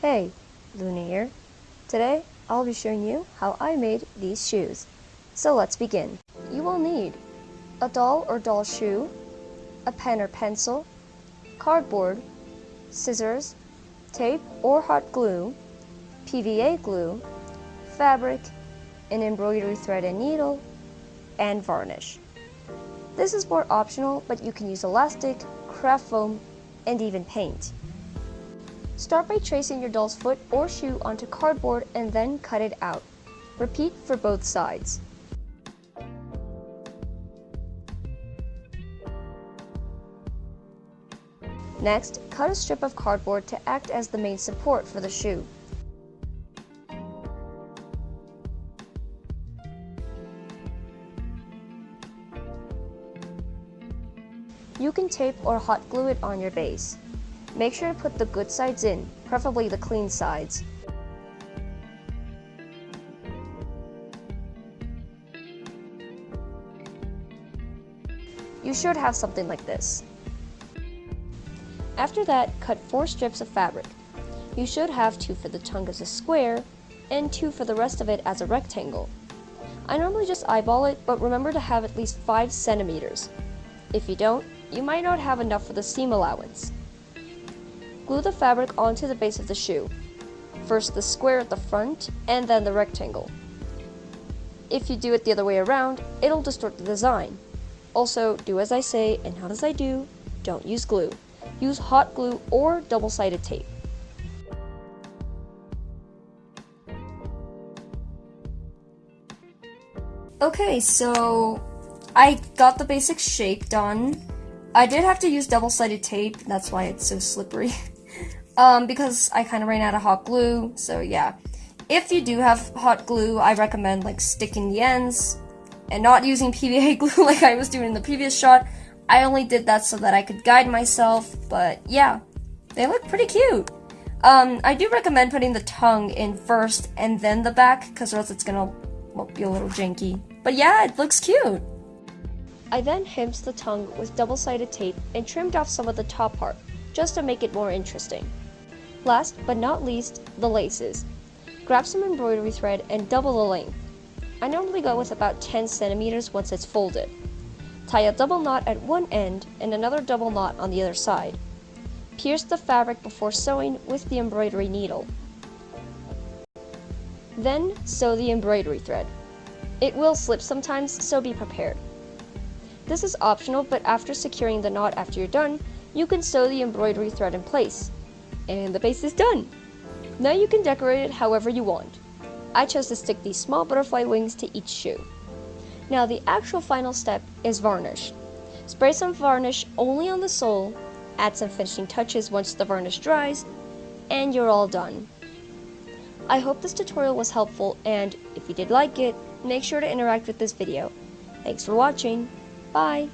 Hey, Luna here. Today, I'll be showing you how I made these shoes. So let's begin. You will need a doll or doll shoe, a pen or pencil, cardboard, scissors, tape or hot glue, PVA glue, fabric, an embroidery thread and needle, and varnish. This is more optional, but you can use elastic, craft foam, and even paint. Start by tracing your doll's foot or shoe onto cardboard and then cut it out. Repeat for both sides. Next, cut a strip of cardboard to act as the main support for the shoe. You can tape or hot glue it on your base. Make sure to put the good sides in, preferably the clean sides. You should have something like this. After that, cut 4 strips of fabric. You should have 2 for the tongue as a square, and 2 for the rest of it as a rectangle. I normally just eyeball it, but remember to have at least 5 centimeters. If you don't, you might not have enough for the seam allowance. Glue the fabric onto the base of the shoe. First the square at the front, and then the rectangle. If you do it the other way around, it'll distort the design. Also, do as I say and not as I do, don't use glue. Use hot glue or double-sided tape. Okay, so I got the basic shape done. I did have to use double-sided tape, that's why it's so slippery. um, because I kind of ran out of hot glue, so yeah. If you do have hot glue, I recommend like sticking the ends and not using PVA glue like I was doing in the previous shot. I only did that so that I could guide myself, but yeah, they look pretty cute. Um, I do recommend putting the tongue in first and then the back, because else it's gonna well, be a little janky. But yeah, it looks cute. I then hemmed the tongue with double-sided tape and trimmed off some of the top part, just to make it more interesting. Last but not least, the laces. Grab some embroidery thread and double the length. I normally go with about 10 centimeters once it's folded. Tie a double knot at one end and another double knot on the other side. Pierce the fabric before sewing with the embroidery needle. Then sew the embroidery thread. It will slip sometimes, so be prepared. This is optional, but after securing the knot after you're done, you can sew the embroidery thread in place. And the base is done! Now you can decorate it however you want. I chose to stick these small butterfly wings to each shoe. Now the actual final step is varnish. Spray some varnish only on the sole, add some finishing touches once the varnish dries, and you're all done. I hope this tutorial was helpful and if you did like it, make sure to interact with this video. Thanks for watching. Bye.